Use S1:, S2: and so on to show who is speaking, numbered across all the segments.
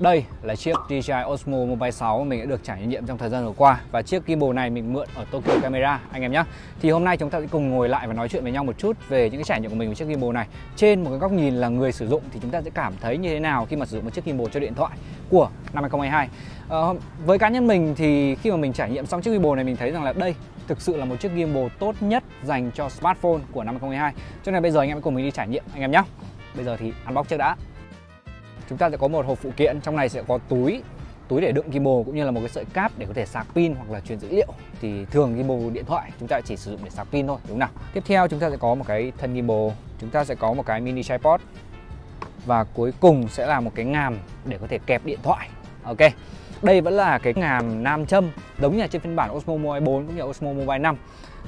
S1: Đây là chiếc DJI Osmo Mobile 6 mình đã được trải nghiệm trong thời gian vừa qua. Và chiếc gimbal này mình mượn ở Tokyo Camera anh em nhé. Thì hôm nay chúng ta sẽ cùng ngồi lại và nói chuyện với nhau một chút về những cái trải nghiệm của mình với chiếc gimbal này. Trên một cái góc nhìn là người sử dụng thì chúng ta sẽ cảm thấy như thế nào khi mà sử dụng một chiếc gimbal cho điện thoại của năm 2022 À, ờ, Với cá nhân mình thì khi mà mình trải nghiệm xong chiếc gimbal này mình thấy rằng là đây thực sự là một chiếc gimbal tốt nhất dành cho smartphone của năm 2022 Cho nên bây giờ anh em cùng mình đi trải nghiệm anh em nhé. Bây giờ thì unbox trước đã chúng ta sẽ có một hộp phụ kiện, trong này sẽ có túi túi để đựng gimbal cũng như là một cái sợi cáp để có thể sạc pin hoặc là truyền dữ liệu. Thì thường gimbal điện thoại chúng ta chỉ sử dụng để sạc pin thôi, đúng không nào? Tiếp theo chúng ta sẽ có một cái thân gimbal chúng ta sẽ có một cái mini tripod. Và cuối cùng sẽ là một cái ngàm để có thể kẹp điện thoại. Ok, đây vẫn là cái ngàm nam châm, giống như là trên phiên bản Osmo Mobile 4 cũng như Osmo Mobile 5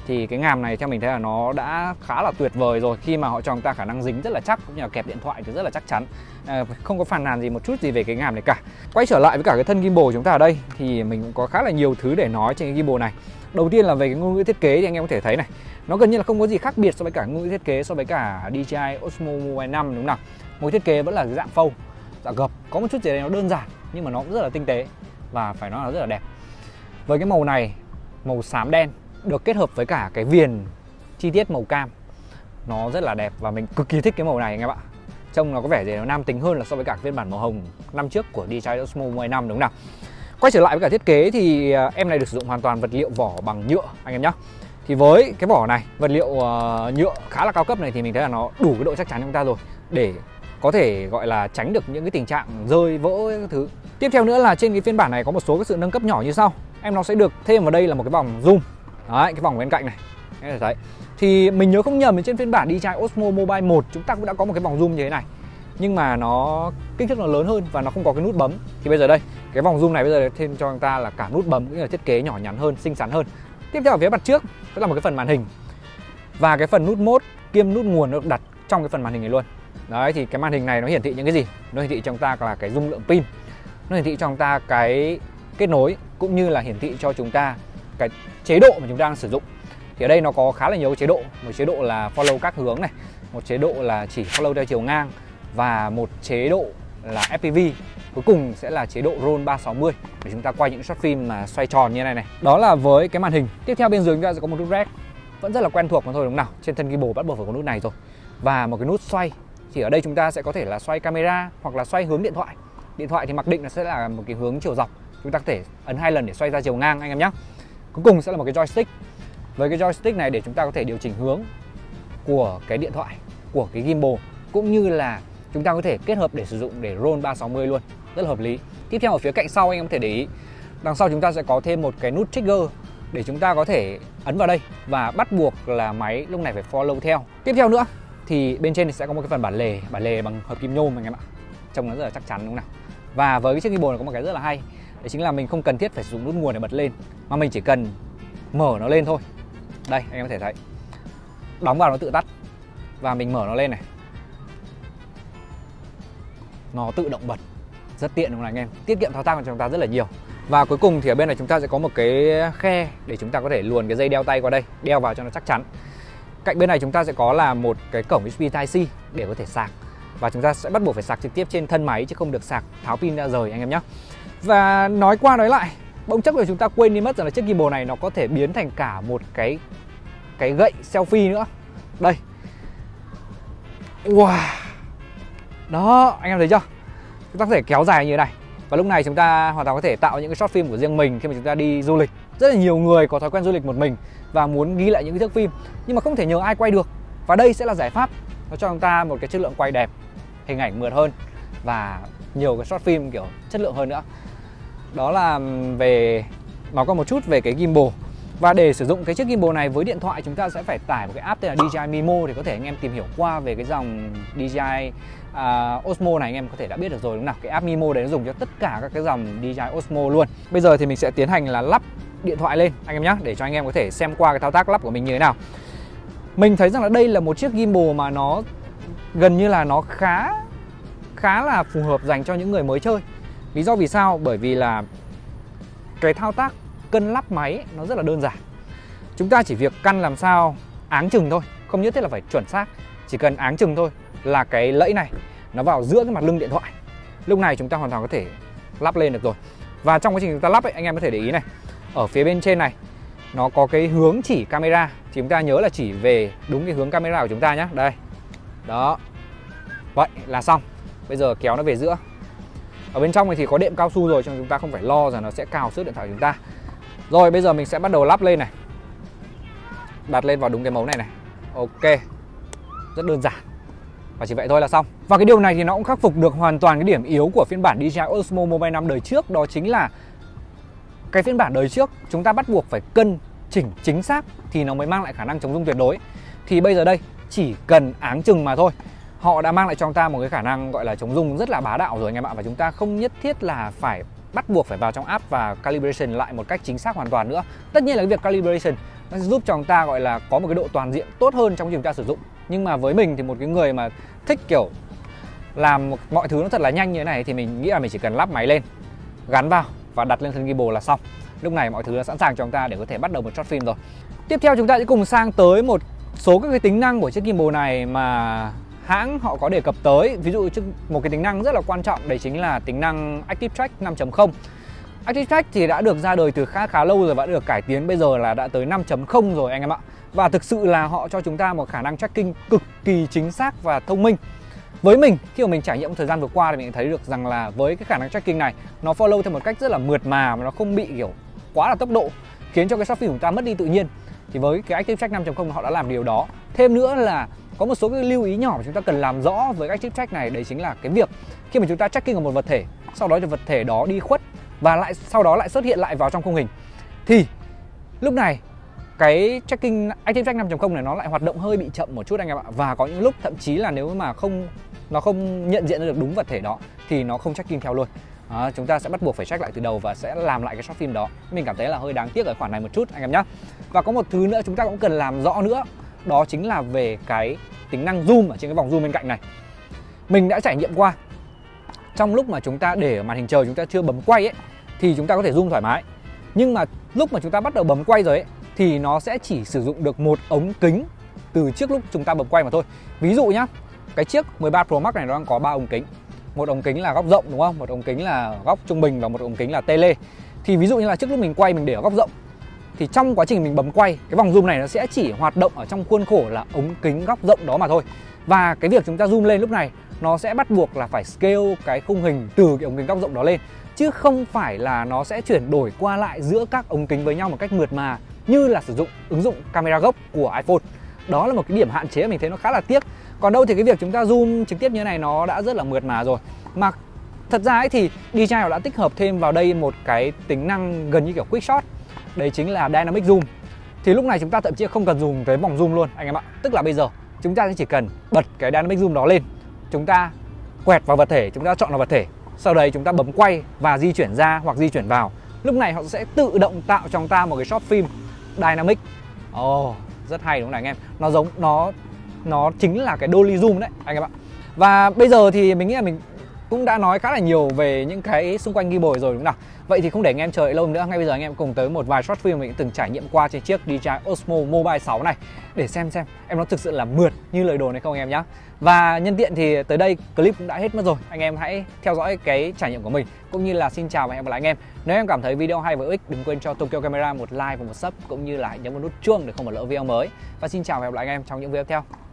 S1: thì cái ngàm này theo mình thấy là nó đã khá là tuyệt vời rồi. Khi mà họ cho chúng ta khả năng dính rất là chắc cũng như là kẹp điện thoại thì rất là chắc chắn. À, không có phàn nàn gì một chút gì về cái ngàm này cả. Quay trở lại với cả cái thân gimbal của chúng ta ở đây thì mình cũng có khá là nhiều thứ để nói trên cái gimbal này. Đầu tiên là về cái ngôn ngữ thiết kế thì anh em có thể thấy này nó gần như là không có gì khác biệt so với cả ngôn ngữ thiết kế so với cả DJI Osmo Mobile 5 đúng không nào? Một thiết kế vẫn là dạng phâu dạng gập. Có một chút gì đấy nó đơn giản nhưng mà nó cũng rất là tinh tế và phải nói là rất là đẹp. Với cái màu này màu xám đen được kết hợp với cả cái viền chi tiết màu cam. Nó rất là đẹp và mình cực kỳ thích cái màu này anh em ạ. Trông nó có vẻ gì nó nam tính hơn là so với cả phiên bản màu hồng năm trước của DJI Osmo 10 năm đúng không nào? Quay trở lại với cả thiết kế thì à, em này được sử dụng hoàn toàn vật liệu vỏ bằng nhựa anh em nhé thì với cái vỏ này vật liệu uh, nhựa khá là cao cấp này thì mình thấy là nó đủ cái độ chắc chắn cho chúng ta rồi. Để có thể gọi là tránh được những cái tình trạng rơi vỡ các thứ. Tiếp theo nữa là trên cái phiên bản này có một số cái sự nâng cấp nhỏ như sau. Em nó sẽ được thêm vào đây là một cái vòng zoom. Đấy, cái vòng bên cạnh này. Các thấy. Thì mình nhớ không nhầm trên phiên bản DJI Osmo Mobile 1 chúng ta cũng đã có một cái vòng zoom như thế này. Nhưng mà nó kích thước nó lớn hơn và nó không có cái nút bấm. Thì bây giờ đây cái vòng zoom này bây giờ thêm cho chúng ta là cả nút bấm cũng như là thiết kế nhỏ nhắn hơn xinh xắn hơn. Tiếp theo ở phía mặt trước đó là một cái phần màn hình. Và cái phần nút mode kiêm nút nguồn được đặt trong cái phần màn hình này luôn. Đấy thì cái màn hình này nó hiển thị những cái gì? Nó hiển thị cho chúng ta là cái dung lượng pin. Nó hiển thị cho chúng ta cái kết nối cũng như là hiển thị cho chúng ta cái chế độ mà chúng ta đang sử dụng. Thì ở đây nó có khá là nhiều chế độ, một chế độ là follow các hướng này, một chế độ là chỉ follow theo chiều ngang và một chế độ là FPV cuối cùng sẽ là chế độ roll 360 để chúng ta quay những shot phim mà xoay tròn như này này. Đó là với cái màn hình. Tiếp theo bên dưới chúng ta sẽ có một nút rec vẫn rất là quen thuộc mà thôi, đúng không nào? Trên thân gimbal bắt buộc phải có nút này rồi. Và một cái nút xoay, thì ở đây chúng ta sẽ có thể là xoay camera hoặc là xoay hướng điện thoại. Điện thoại thì mặc định là sẽ là một cái hướng chiều dọc. Chúng ta có thể ấn hai lần để xoay ra chiều ngang, anh em nhé Cuối cùng sẽ là một cái joystick. Với cái joystick này để chúng ta có thể điều chỉnh hướng của cái điện thoại, của cái gimbal Cũng như là chúng ta có thể kết hợp để sử dụng để roll 360 luôn. Rất là hợp lý. Tiếp theo ở phía cạnh sau anh em có thể để ý Đằng sau chúng ta sẽ có thêm một cái nút trigger để chúng ta có thể ấn vào đây và bắt buộc là máy lúc này phải follow theo. Tiếp theo nữa thì bên trên thì sẽ có một cái phần bản lề bản lề bằng hợp kim nhôm anh em ạ. Trông nó rất là chắc chắn đúng không nào? Và với cái chiếc gimbal này có một cái rất là hay đấy chính là mình không cần thiết phải sử dụng nút nguồn để bật lên, mà mình chỉ cần mở nó lên thôi. Đây, anh em có thể thấy. Đóng vào nó tự tắt và mình mở nó lên này. Nó tự động bật. Rất tiện đúng không anh em? Tiết kiệm thao tác của chúng ta rất là nhiều. Và cuối cùng thì ở bên này chúng ta sẽ có một cái khe để chúng ta có thể luồn cái dây đeo tay qua đây, đeo vào cho nó chắc chắn. Cạnh bên này chúng ta sẽ có là một cái cổng USB Type C để có thể sạc. Và chúng ta sẽ bắt buộc phải sạc trực tiếp trên thân máy chứ không được sạc, tháo pin ra rời anh em nhé và nói qua nói lại, bỗng chốc là chúng ta quên đi mất rằng là chiếc gimbal này nó có thể biến thành cả một cái cái gậy selfie nữa. Đây. Wow. Đó, anh em thấy chưa? Chúng ta có thể kéo dài như thế này. Và lúc này chúng ta hoàn toàn có thể tạo những cái short phim của riêng mình khi mà chúng ta đi du lịch. Rất là nhiều người có thói quen du lịch một mình và muốn ghi lại những cái thước phim, nhưng mà không thể nhờ ai quay được. Và đây sẽ là giải pháp nó cho chúng ta một cái chất lượng quay đẹp, hình ảnh mượt hơn và nhiều cái short phim kiểu chất lượng hơn nữa đó là về nói qua một chút về cái gimbal. Và để sử dụng cái chiếc gimbal này với điện thoại chúng ta sẽ phải tải một cái app tên là DJI Mimo để có thể anh em tìm hiểu qua về cái dòng DJI uh, Osmo này anh em có thể đã biết được rồi đúng không nào? Cái app Mimo đấy nó dùng cho tất cả các cái dòng DJI Osmo luôn. Bây giờ thì mình sẽ tiến hành là lắp điện thoại lên anh em nhé để cho anh em có thể xem qua cái thao tác lắp của mình như thế nào. Mình thấy rằng là đây là một chiếc gimbal mà nó gần như là nó khá khá là phù hợp dành cho những người mới chơi Lý do vì sao? Bởi vì là cái thao tác cân lắp máy nó rất là đơn giản. Chúng ta chỉ việc căn làm sao áng chừng thôi Không nhất thiết là phải chuẩn xác. Chỉ cần áng chừng thôi là cái lẫy này nó vào giữa cái mặt lưng điện thoại. Lúc này chúng ta hoàn toàn có thể lắp lên được rồi. Và trong quá trình chúng ta lắp ấy, anh em có thể để ý này ở phía bên trên này nó có cái hướng chỉ camera. Thì chúng ta nhớ là chỉ về đúng cái hướng camera của chúng ta nhé đây. Đó. Vậy là xong. Bây giờ kéo nó về giữa ở bên trong này thì có đệm cao su rồi, cho chúng ta không phải lo rằng nó sẽ cào xước điện thoại của chúng ta. Rồi, bây giờ mình sẽ bắt đầu lắp lên này. Đặt lên vào đúng cái mấu này này. Ok. Rất đơn giản. Và chỉ vậy thôi là xong. Và cái điều này thì nó cũng khắc phục được hoàn toàn cái điểm yếu của phiên bản DJI Osmo Mobile 5 đời trước. Đó chính là cái phiên bản đời trước chúng ta bắt buộc phải cân chỉnh chính xác thì nó mới mang lại khả năng chống rung tuyệt đối. Thì bây giờ đây, chỉ cần áng chừng mà thôi họ đã mang lại cho chúng ta một cái khả năng gọi là chống rung rất là bá đạo rồi anh em ạ. Và chúng ta không nhất thiết là phải bắt buộc phải vào trong app và calibration lại một cách chính xác hoàn toàn nữa. Tất nhiên là cái việc calibration nó sẽ giúp cho chúng ta gọi là có một cái độ toàn diện tốt hơn trong khi chúng ta sử dụng. Nhưng mà với mình thì một cái người mà thích kiểu làm mọi thứ nó thật là nhanh như thế này thì mình nghĩ là mình chỉ cần lắp máy lên, gắn vào và đặt lên thân gimbal là xong. Lúc này mọi thứ đã sẵn sàng cho chúng ta để có thể bắt đầu một short phim rồi. Tiếp theo chúng ta sẽ cùng sang tới một số các cái tính năng của chiếc gimbal này mà hãng họ có đề cập tới. Ví dụ một cái tính năng rất là quan trọng, đấy chính là tính năng Active Track 5.0 Active Track thì đã được ra đời từ khá khá lâu rồi và đã được cải tiến, bây giờ là đã tới 5.0 rồi anh em ạ. Và thực sự là họ cho chúng ta một khả năng tracking cực kỳ chính xác và thông minh. Với mình, khi mà mình trải nghiệm thời gian vừa qua thì mình thấy được rằng là với cái khả năng tracking này, nó follow theo một cách rất là mượt mà mà nó không bị, kiểu, quá là tốc độ, khiến cho cái selfie của chúng ta mất đi tự nhiên. Thì với cái Active Track 5.0 họ đã làm điều đó. Thêm nữa là có một số cái lưu ý nhỏ mà chúng ta cần làm rõ với Active Track này đấy chính là cái việc khi mà chúng ta tracking ở một vật thể sau đó thì vật thể đó đi khuất và lại sau đó lại xuất hiện lại vào trong khung hình thì lúc này cái tracking Active Track 5.0 này nó lại hoạt động hơi bị chậm một chút anh em ạ. Và có những lúc thậm chí là nếu mà không nó không nhận diện được đúng vật thể đó thì nó không tracking theo luôn. À, chúng ta sẽ bắt buộc phải check lại từ đầu và sẽ làm lại cái short phim đó. Mình cảm thấy là hơi đáng tiếc ở khoản này một chút anh em nhé và có một thứ nữa chúng ta cũng cần làm rõ nữa đó chính là về cái tính năng zoom ở trên cái vòng zoom bên cạnh này. Mình đã trải nghiệm qua. Trong lúc mà chúng ta để ở màn hình trời chúng ta chưa bấm quay ấy, thì chúng ta có thể zoom thoải mái. Nhưng mà lúc mà chúng ta bắt đầu bấm quay rồi ấy, thì nó sẽ chỉ sử dụng được một ống kính từ trước lúc chúng ta bấm quay mà thôi. Ví dụ nhá, cái chiếc 13 Pro Max này nó đang có ba ống kính. Một ống kính là góc rộng, đúng không? Một ống kính là góc trung bình và một ống kính là tele. Thì ví dụ như là trước lúc mình quay mình để ở góc rộng thì trong quá trình mình bấm quay, cái vòng zoom này nó sẽ chỉ hoạt động ở trong khuôn khổ là ống kính góc rộng đó mà thôi. Và cái việc chúng ta zoom lên lúc này, nó sẽ bắt buộc là phải scale cái khung hình từ cái ống kính góc rộng đó lên. Chứ không phải là nó sẽ chuyển đổi qua lại giữa các ống kính với nhau một cách mượt mà, như là sử dụng ứng dụng camera gốc của iPhone. Đó là một cái điểm hạn chế mình thấy nó khá là tiếc. Còn đâu thì cái việc chúng ta zoom trực tiếp như thế này nó đã rất là mượt mà rồi. Mà thật ra ấy thì DJI đã tích hợp thêm vào đây một cái tính năng gần như kiểu quick shot đấy chính là dynamic zoom. Thì lúc này chúng ta thậm chí không cần dùng tới vòng zoom luôn anh em ạ. Tức là bây giờ chúng ta chỉ cần bật cái dynamic zoom đó lên. Chúng ta quẹt vào vật thể chúng ta chọn vào vật thể. Sau đấy chúng ta bấm quay và di chuyển ra hoặc di chuyển vào. Lúc này họ sẽ tự động tạo cho chúng ta một cái shot phim dynamic. Ồ oh, rất hay đúng không anh em? Nó giống nó nó chính là cái dolly zoom đấy anh em ạ. Và bây giờ thì mình nghĩ là mình cũng đã nói khá là nhiều về những cái xung quanh ghi bồi rồi đúng không nào Vậy thì không để anh em chờ lâu nữa, ngay bây giờ anh em cùng tới một vài short film mình từng trải nghiệm qua trên chiếc DJI Osmo Mobile 6 này để xem xem em nó thực sự là mượt như lời đồn hay không anh em nhé. Và nhân tiện thì tới đây clip cũng đã hết mất rồi. Anh em hãy theo dõi cái trải nghiệm của mình cũng như là xin chào và hẹn gặp lại anh em. Nếu em cảm thấy video hay và hữu ích đừng quên cho Tokyo Camera một like và một sub cũng như là nhấn vào nút chuông để không bỏ lỡ video mới. Và xin chào và hẹn gặp lại anh em trong những video tiếp theo.